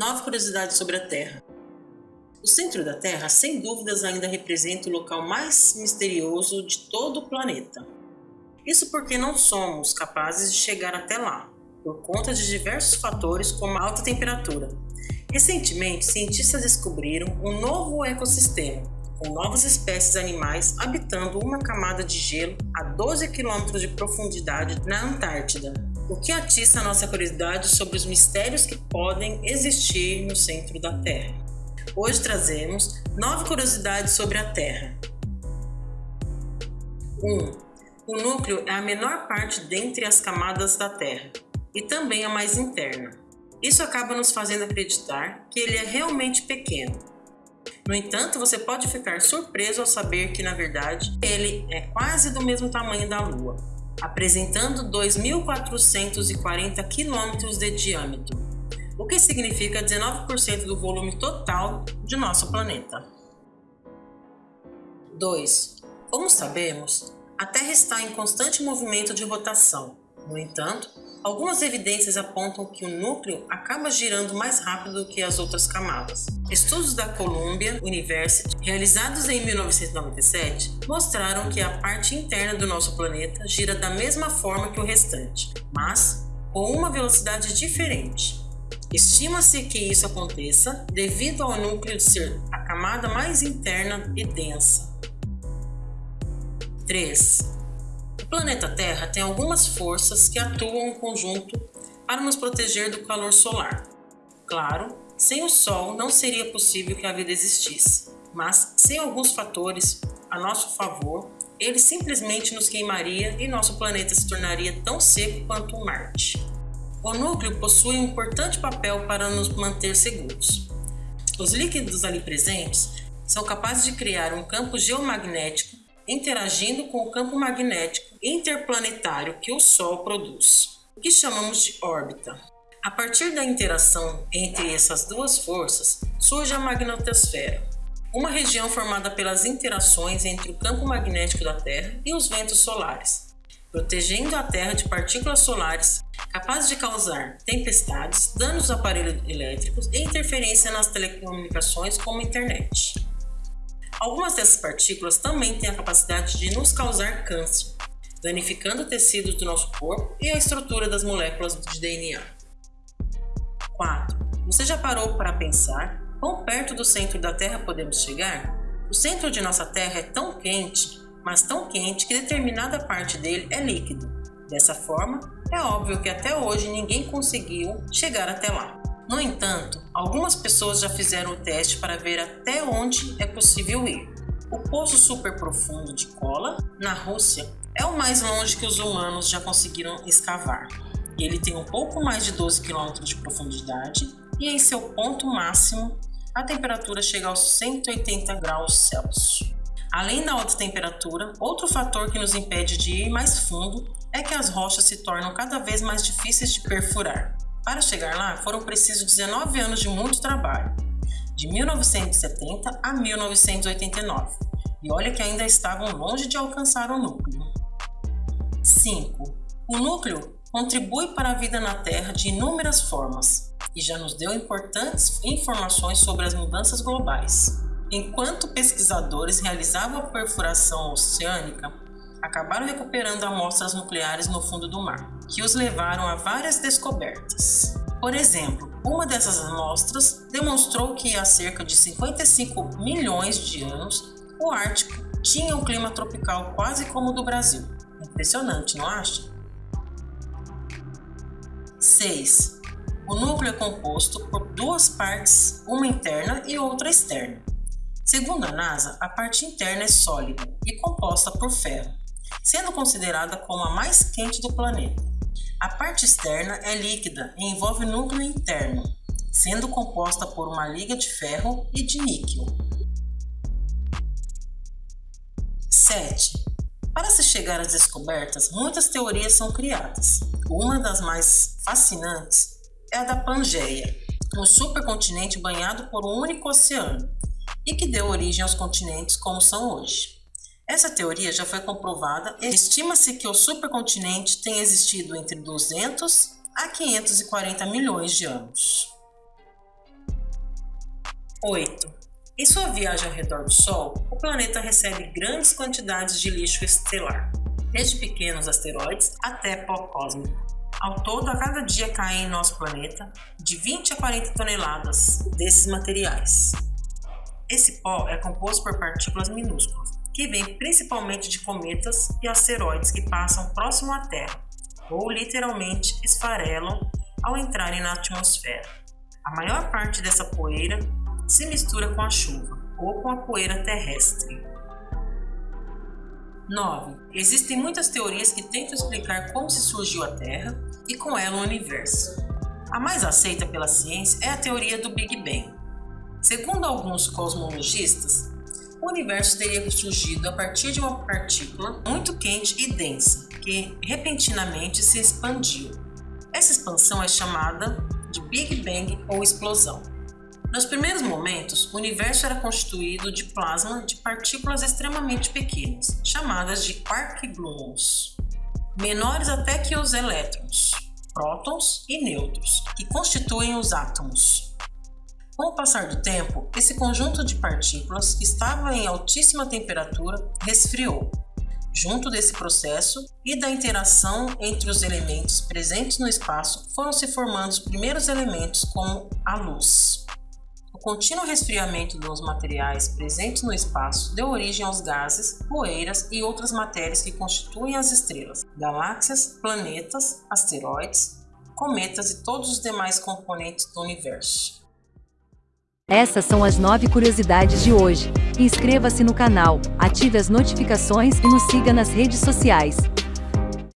Nova curiosidade sobre a Terra. O centro da Terra, sem dúvidas, ainda representa o local mais misterioso de todo o planeta. Isso porque não somos capazes de chegar até lá, por conta de diversos fatores como a alta temperatura. Recentemente, cientistas descobriram um novo ecossistema, com novas espécies animais habitando uma camada de gelo a 12 km de profundidade na Antártida, o que atiça a nossa curiosidade sobre os mistérios que podem existir no centro da Terra. Hoje trazemos nove curiosidades sobre a Terra. 1. Um, o núcleo é a menor parte dentre as camadas da Terra e também a mais interna. Isso acaba nos fazendo acreditar que ele é realmente pequeno. No entanto, você pode ficar surpreso ao saber que, na verdade, ele é quase do mesmo tamanho da Lua, apresentando 2.440 km de diâmetro, o que significa 19% do volume total de nosso planeta. 2. Como sabemos, a Terra está em constante movimento de rotação. No entanto, Algumas evidências apontam que o núcleo acaba girando mais rápido do que as outras camadas. Estudos da Columbia University, realizados em 1997, mostraram que a parte interna do nosso planeta gira da mesma forma que o restante, mas com uma velocidade diferente. Estima-se que isso aconteça devido ao núcleo ser a camada mais interna e densa. 3 planeta Terra tem algumas forças que atuam em conjunto para nos proteger do calor solar. Claro, sem o Sol não seria possível que a vida existisse, mas sem alguns fatores a nosso favor, ele simplesmente nos queimaria e nosso planeta se tornaria tão seco quanto o Marte. O núcleo possui um importante papel para nos manter seguros. Os líquidos ali presentes são capazes de criar um campo geomagnético interagindo com o campo magnético interplanetário que o Sol produz, o que chamamos de órbita. A partir da interação entre essas duas forças, surge a magnetosfera, uma região formada pelas interações entre o campo magnético da Terra e os ventos solares, protegendo a Terra de partículas solares capazes de causar tempestades, danos aos aparelhos elétricos e interferência nas telecomunicações como a internet. Algumas dessas partículas também têm a capacidade de nos causar câncer, danificando tecidos do nosso corpo e a estrutura das moléculas de DNA. 4. Você já parou para pensar quão perto do centro da Terra podemos chegar? O centro de nossa Terra é tão quente, mas tão quente que determinada parte dele é líquido. Dessa forma, é óbvio que até hoje ninguém conseguiu chegar até lá. No entanto, algumas pessoas já fizeram o teste para ver até onde é possível ir. O poço super profundo de Kola, na Rússia, é o mais longe que os humanos já conseguiram escavar. Ele tem um pouco mais de 12 km de profundidade e em seu ponto máximo a temperatura chega aos 180 graus Celsius. Além da alta temperatura, outro fator que nos impede de ir mais fundo é que as rochas se tornam cada vez mais difíceis de perfurar. Para chegar lá, foram precisos 19 anos de muito trabalho, de 1970 a 1989, e olha que ainda estavam longe de alcançar o núcleo. 5. O núcleo contribui para a vida na Terra de inúmeras formas e já nos deu importantes informações sobre as mudanças globais. Enquanto pesquisadores realizavam a perfuração oceânica, acabaram recuperando amostras nucleares no fundo do mar, que os levaram a várias descobertas. Por exemplo, uma dessas amostras demonstrou que há cerca de 55 milhões de anos o Ártico tinha um clima tropical quase como o do Brasil. Impressionante, não acha? 6. O núcleo é composto por duas partes, uma interna e outra externa. Segundo a NASA, a parte interna é sólida e composta por ferro, sendo considerada como a mais quente do planeta. A parte externa é líquida e envolve núcleo interno, sendo composta por uma liga de ferro e de níquel. 7. Para se chegar às descobertas, muitas teorias são criadas. Uma das mais fascinantes é a da Pangeia, um supercontinente banhado por um único oceano e que deu origem aos continentes como são hoje. Essa teoria já foi comprovada e estima-se que o supercontinente tenha existido entre 200 a 540 milhões de anos. 8. Em sua viagem ao redor do Sol, o planeta recebe grandes quantidades de lixo estelar, desde pequenos asteroides até pó cósmico. Ao todo, a cada dia caem em nosso planeta de 20 a 40 toneladas desses materiais. Esse pó é composto por partículas minúsculas, que vêm principalmente de cometas e asteroides que passam próximo à Terra, ou literalmente esfarelam ao entrarem na atmosfera. A maior parte dessa poeira se mistura com a chuva ou com a poeira terrestre. 9. Existem muitas teorias que tentam explicar como se surgiu a Terra e com ela o universo. A mais aceita pela ciência é a teoria do Big Bang. Segundo alguns cosmologistas, o universo teria surgido a partir de uma partícula muito quente e densa, que repentinamente se expandiu. Essa expansão é chamada de Big Bang ou explosão. Nos primeiros momentos, o universo era constituído de plasma de partículas extremamente pequenas, chamadas de quark gluons, menores até que os elétrons, prótons e nêutrons, que constituem os átomos. Com o passar do tempo, esse conjunto de partículas que estava em altíssima temperatura resfriou. Junto desse processo e da interação entre os elementos presentes no espaço, foram se formando os primeiros elementos como a luz contínuo resfriamento dos materiais presentes no espaço deu origem aos gases, poeiras e outras matérias que constituem as estrelas, galáxias, planetas, asteroides, cometas e todos os demais componentes do universo. Essas são as nove curiosidades de hoje. Inscreva-se no canal, ative as notificações e nos siga nas redes sociais.